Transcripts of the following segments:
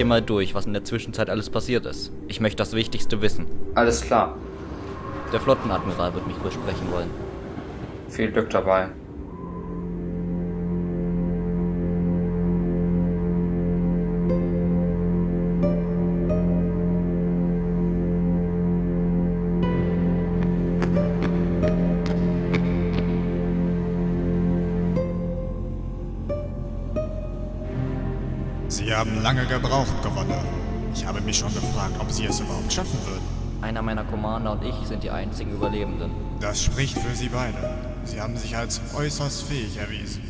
hier mal durch, was in der Zwischenzeit alles passiert ist. Ich möchte das Wichtigste wissen. Alles klar. Der Flottenadmiral wird mich wohl sprechen wollen. Viel Glück dabei. Sie haben lange gebraucht, Gouverneur. Ich habe mich schon gefragt, ob Sie es überhaupt schaffen würden. Einer meiner Commander und ich sind die einzigen Überlebenden. Das spricht für Sie beide. Sie haben sich als äußerst fähig erwiesen.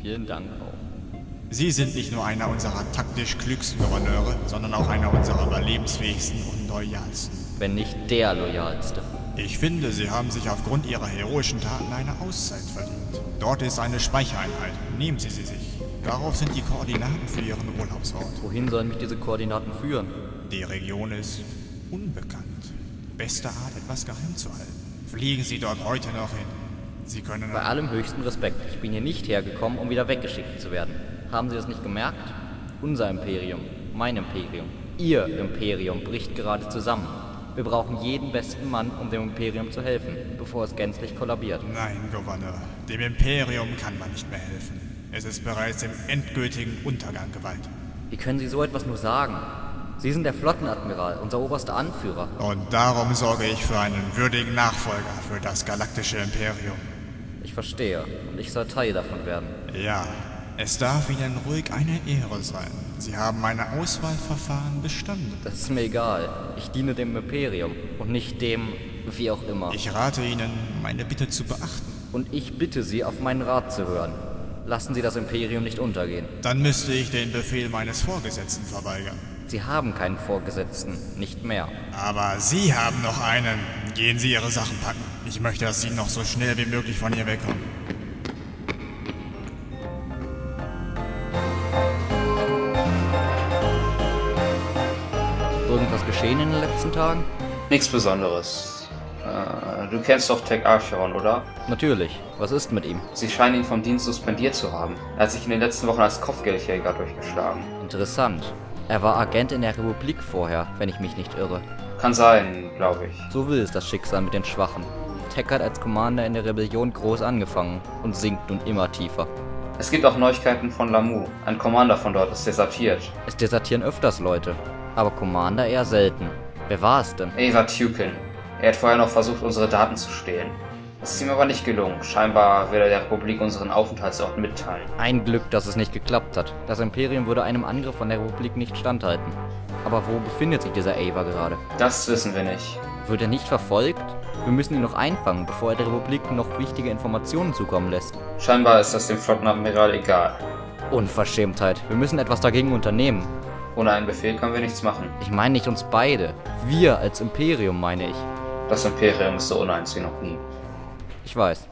Vielen Dank auch. Sie sind nicht nur einer unserer taktisch klügsten Gouverneure, sondern auch einer unserer überlebensfähigsten und loyalsten. Wenn nicht der loyalste. Ich finde, Sie haben sich aufgrund Ihrer heroischen Taten eine Auszeit verdient. Dort ist eine Speichereinheit. Nehmen Sie sie sich. Darauf sind die Koordinaten für Ihren Urlaubsort. Wohin sollen mich diese Koordinaten führen? Die Region ist unbekannt. Beste Art, etwas geheim zu halten. Fliegen Sie dort heute noch hin. Sie können... Bei allem höchsten Respekt. Ich bin hier nicht hergekommen, um wieder weggeschickt zu werden. Haben Sie das nicht gemerkt? Unser Imperium, mein Imperium, Ihr Imperium bricht gerade zusammen. Wir brauchen jeden besten Mann, um dem Imperium zu helfen, bevor es gänzlich kollabiert. Nein, Gouverneur. Dem Imperium kann man nicht mehr helfen. Es ist bereits im endgültigen Untergang geweiht. Wie können Sie so etwas nur sagen? Sie sind der Flottenadmiral, unser oberster Anführer. Und darum sorge ich für einen würdigen Nachfolger für das galaktische Imperium. Ich verstehe, und ich soll Teil davon werden. Ja, es darf Ihnen ruhig eine Ehre sein. Sie haben meine Auswahlverfahren bestanden. Das ist mir egal. Ich diene dem Imperium und nicht dem, wie auch immer. Ich rate Ihnen, meine Bitte zu beachten. Und ich bitte Sie, auf meinen Rat zu hören. Lassen Sie das Imperium nicht untergehen. Dann müsste ich den Befehl meines Vorgesetzten verweigern. Sie haben keinen Vorgesetzten, nicht mehr. Aber Sie haben noch einen. Gehen Sie Ihre Sachen packen. Ich möchte, dass Sie noch so schnell wie möglich von hier wegkommen. Irgendwas geschehen in den letzten Tagen? Nichts Besonderes. Äh, du kennst doch Tech Archeron, oder? Natürlich. Was ist mit ihm? Sie scheinen ihn vom Dienst suspendiert zu haben. Er hat sich in den letzten Wochen als Kopfgeldjäger durchgeschlagen. Interessant. Er war Agent in der Republik vorher, wenn ich mich nicht irre. Kann sein, glaube ich. So will es das Schicksal mit den Schwachen. Tech hat als Commander in der Rebellion groß angefangen und sinkt nun immer tiefer. Es gibt auch Neuigkeiten von Lamu. Ein Commander von dort ist desertiert. Es desertieren öfters Leute, aber Commander eher selten. Wer war es denn? Ava Tukin. Er hat vorher noch versucht, unsere Daten zu stehlen. Es ist ihm aber nicht gelungen. Scheinbar will er der Republik unseren Aufenthaltsort mitteilen. Ein Glück, dass es nicht geklappt hat. Das Imperium würde einem Angriff von der Republik nicht standhalten. Aber wo befindet sich dieser Ava gerade? Das wissen wir nicht. Wird er nicht verfolgt? Wir müssen ihn noch einfangen, bevor er der Republik noch wichtige Informationen zukommen lässt. Scheinbar ist das dem Flottenadmiral egal. Unverschämtheit. Wir müssen etwas dagegen unternehmen. Ohne einen Befehl können wir nichts machen. Ich meine nicht uns beide. Wir als Imperium, meine ich. Das Imperium ist so uneins wie noch nie. Ich weiß.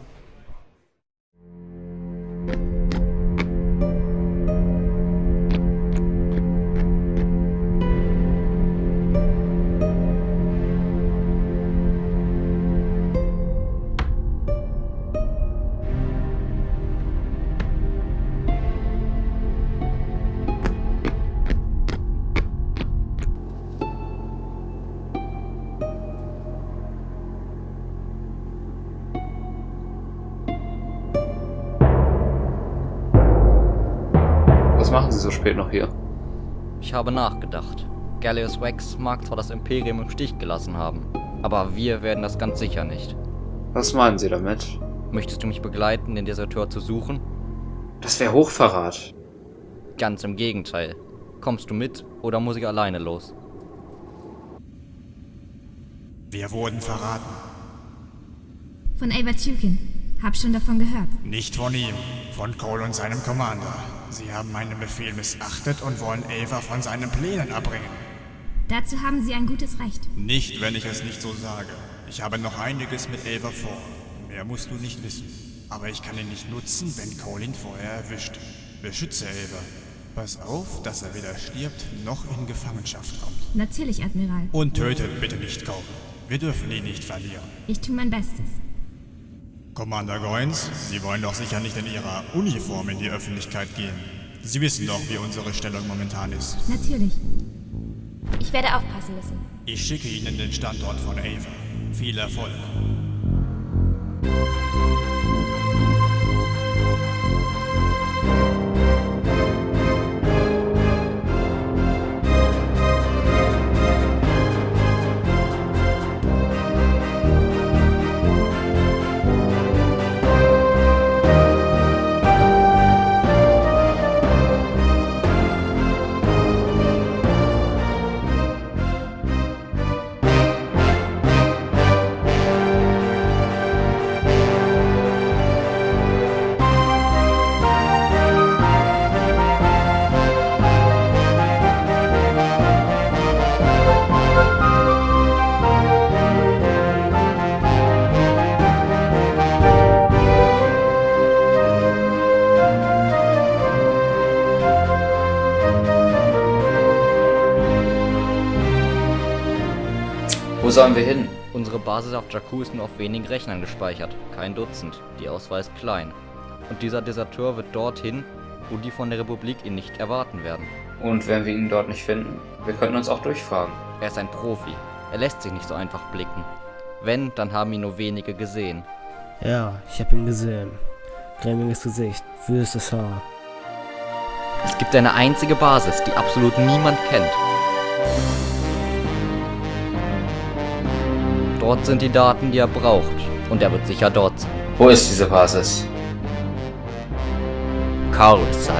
Machen Sie so spät noch hier? Ich habe nachgedacht. Gallius Wax mag zwar das Imperium im Stich gelassen haben, aber wir werden das ganz sicher nicht. Was meinen Sie damit? Möchtest du mich begleiten, den Deserteur zu suchen? Das wäre Hochverrat. Ganz im Gegenteil. Kommst du mit oder muss ich alleine los? Wir wurden verraten. Von Ava Tukin. Hab schon davon gehört. Nicht von ihm, von Cole und seinem Commander. Sie haben meinen Befehl missachtet und wollen Ava von seinen Plänen abbringen. Dazu haben Sie ein gutes Recht. Nicht, wenn ich es nicht so sage. Ich habe noch einiges mit Ava vor. Mehr musst du nicht wissen. Aber ich kann ihn nicht nutzen, wenn Cole ihn vorher erwischt. Beschütze Ava. Pass auf, dass er weder stirbt noch in Gefangenschaft kommt. Natürlich, Admiral. Und tötet bitte nicht Cole. Wir dürfen ihn nicht verlieren. Ich tue mein Bestes. Commander Goins, Sie wollen doch sicher nicht in Ihrer Uniform in die Öffentlichkeit gehen. Sie wissen doch, wie unsere Stellung momentan ist. Natürlich. Ich werde aufpassen müssen. Ich schicke Ihnen den Standort von Ava. Viel Erfolg. Sollen wir hin? Unsere Basis auf Jakku ist nur auf wenigen Rechnern gespeichert, kein Dutzend. Die Auswahl ist klein. Und dieser Deserteur wird dorthin, wo die von der Republik ihn nicht erwarten werden. Und wenn wir ihn dort nicht finden? Wir könnten uns auch durchfragen. Er ist ein Profi. Er lässt sich nicht so einfach blicken. Wenn, dann haben ihn nur wenige gesehen. Ja, ich hab ihn gesehen. Grämiges Gesicht, wüstes Haar. Es gibt eine einzige Basis, die absolut niemand kennt. Dort sind die Daten, die er braucht. Und er wird sicher dort sein. Wo ist diese Basis? Coruscant.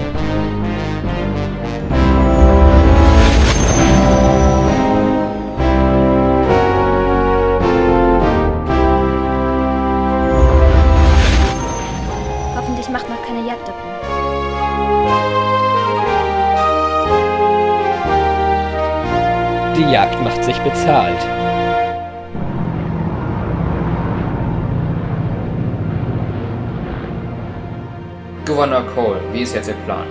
Hoffentlich macht noch keine Jagd. Die Jagd macht sich bezahlt. Gouverneur Cole, wie ist jetzt Ihr Plan?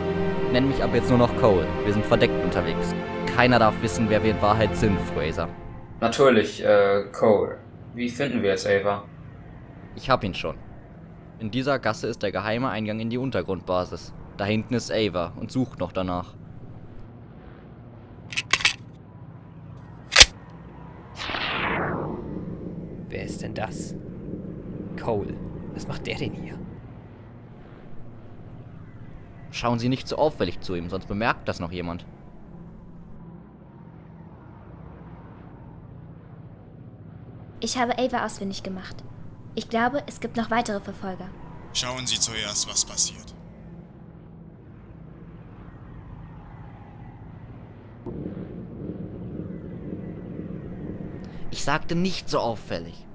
Nenn mich ab jetzt nur noch Cole. Wir sind verdeckt unterwegs. Keiner darf wissen, wer wir in Wahrheit sind, Fraser. Natürlich, äh, Cole. Wie finden wir jetzt Ava? Ich hab ihn schon. In dieser Gasse ist der geheime Eingang in die Untergrundbasis. Da hinten ist Ava und sucht noch danach. Wer ist denn das? Cole. Was macht der denn hier? Schauen Sie nicht so auffällig zu ihm, sonst bemerkt das noch jemand. Ich habe Ava ausfindig gemacht. Ich glaube, es gibt noch weitere Verfolger. Schauen Sie zuerst, was passiert. Ich sagte nicht so auffällig.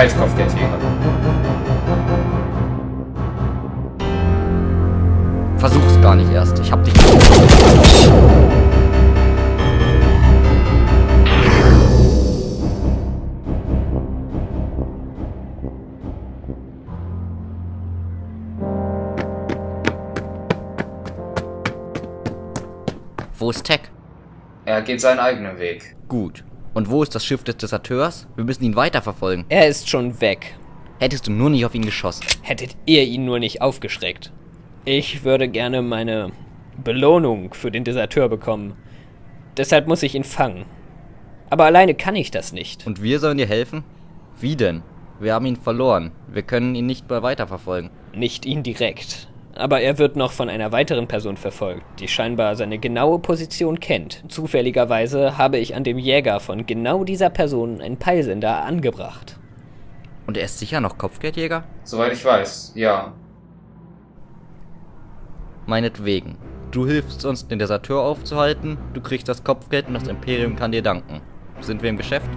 Halskopfgeldjäger. Versuch's gar nicht erst. Ich hab dich. Wo ist Tech? Er geht seinen eigenen Weg. Gut. Und wo ist das Schiff des Deserteurs? Wir müssen ihn weiterverfolgen. Er ist schon weg. Hättest du nur nicht auf ihn geschossen. Hättet ihr ihn nur nicht aufgeschreckt. Ich würde gerne meine Belohnung für den Deserteur bekommen. Deshalb muss ich ihn fangen. Aber alleine kann ich das nicht. Und wir sollen dir helfen? Wie denn? Wir haben ihn verloren. Wir können ihn nicht mehr weiterverfolgen. Nicht ihn direkt. Aber er wird noch von einer weiteren Person verfolgt, die scheinbar seine genaue Position kennt. Zufälligerweise habe ich an dem Jäger von genau dieser Person einen Peilsender angebracht. Und er ist sicher noch Kopfgeldjäger? Soweit ich weiß, ja. Meinetwegen. Du hilfst uns, den Deserteur aufzuhalten, du kriegst das Kopfgeld und das Imperium kann dir danken. Sind wir im Geschäft?